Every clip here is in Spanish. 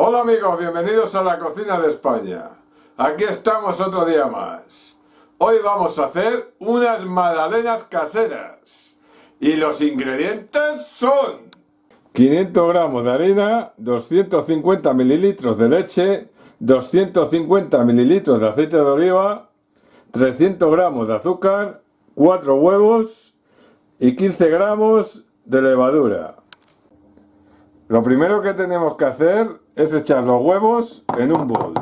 Hola amigos, bienvenidos a la cocina de España. Aquí estamos otro día más. Hoy vamos a hacer unas magdalenas caseras. Y los ingredientes son 500 gramos de harina, 250 mililitros de leche, 250 mililitros de aceite de oliva, 300 gramos de azúcar, 4 huevos y 15 gramos de levadura. Lo primero que tenemos que hacer es echar los huevos en un bol.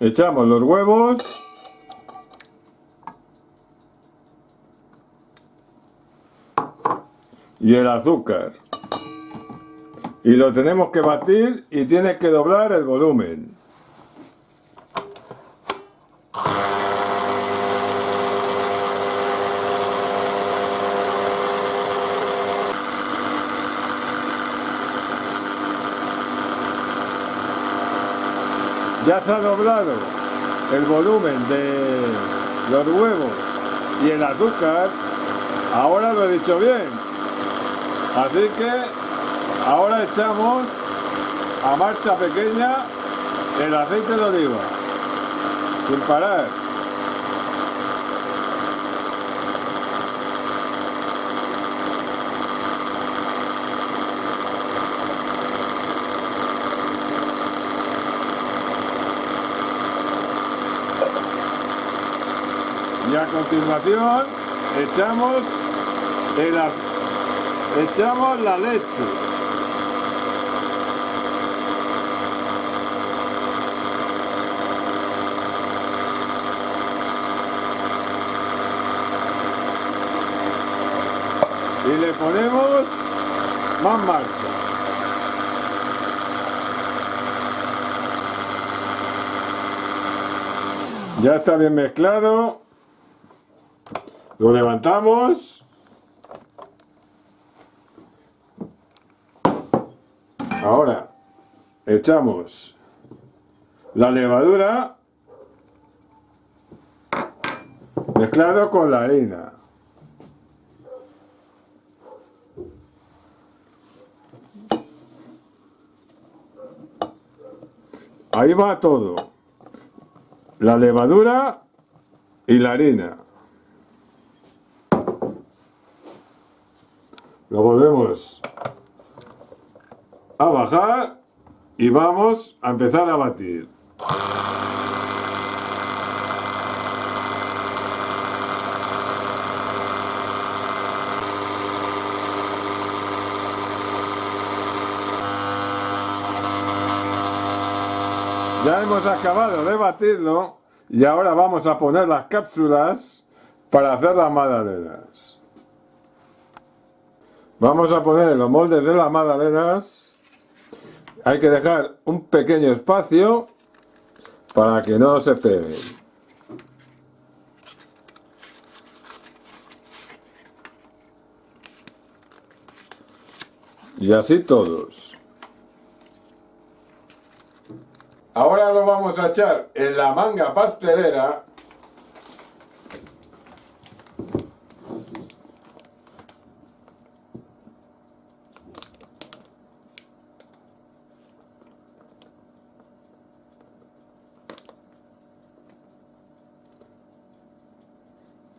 Echamos los huevos. Y el azúcar. Y lo tenemos que batir y tiene que doblar el volumen. Ya se ha doblado el volumen de los huevos y el azúcar. Ahora lo he dicho bien. Así que ahora echamos a marcha pequeña el aceite de oliva. Sin parar. y a continuación echamos el, echamos la leche ponemos más marcha ya está bien mezclado lo levantamos. Ahora echamos la levadura mezclado con la harina. Ahí va todo. La levadura y la harina. Lo volvemos a bajar y vamos a empezar a batir. Ya hemos acabado de batirlo y ahora vamos a poner las cápsulas para hacer las magdalenas. Vamos a poner los moldes de las magdalenas. Hay que dejar un pequeño espacio para que no se peguen. Y así todos. Ahora lo vamos a echar en la manga pastelera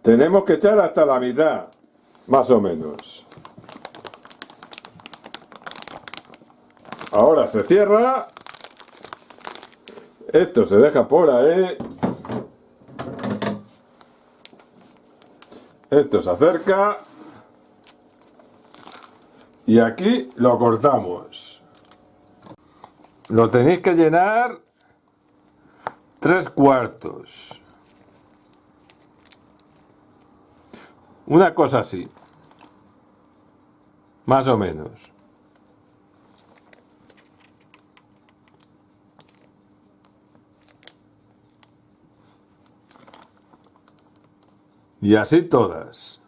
Tenemos que echar hasta la mitad, más o menos. Ahora se cierra. Esto se deja por ahí. Esto se acerca. Y aquí lo cortamos. Lo tenéis que llenar tres cuartos. Una cosa así. Más o menos. Y así todas.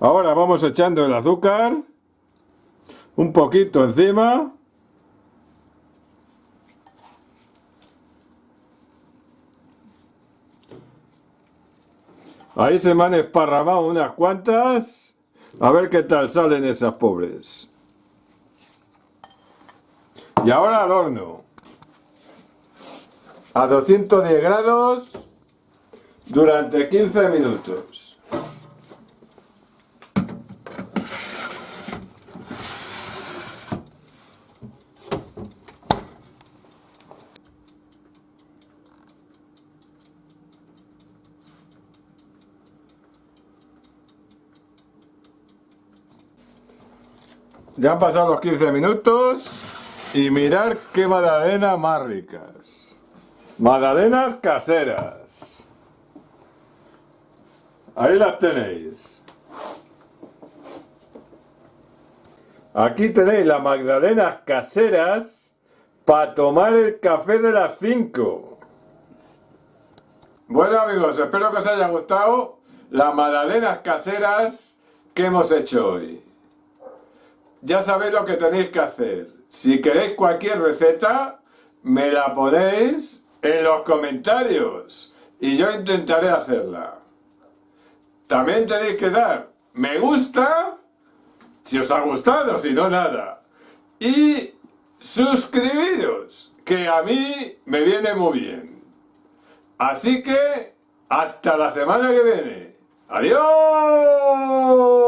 Ahora vamos echando el azúcar, un poquito encima, Ahí se me han esparramado unas cuantas. A ver qué tal salen esas pobres. Y ahora al horno. A 210 grados durante 15 minutos. Ya han pasado los 15 minutos y mirar qué magdalenas más ricas. Magdalenas caseras. Ahí las tenéis. Aquí tenéis las magdalenas caseras para tomar el café de las 5. Bueno amigos, espero que os haya gustado las magdalenas caseras que hemos hecho hoy ya sabéis lo que tenéis que hacer. Si queréis cualquier receta, me la ponéis en los comentarios y yo intentaré hacerla. También tenéis que dar me gusta, si os ha gustado, si no nada. Y suscribiros, que a mí me viene muy bien. Así que, hasta la semana que viene. ¡Adiós!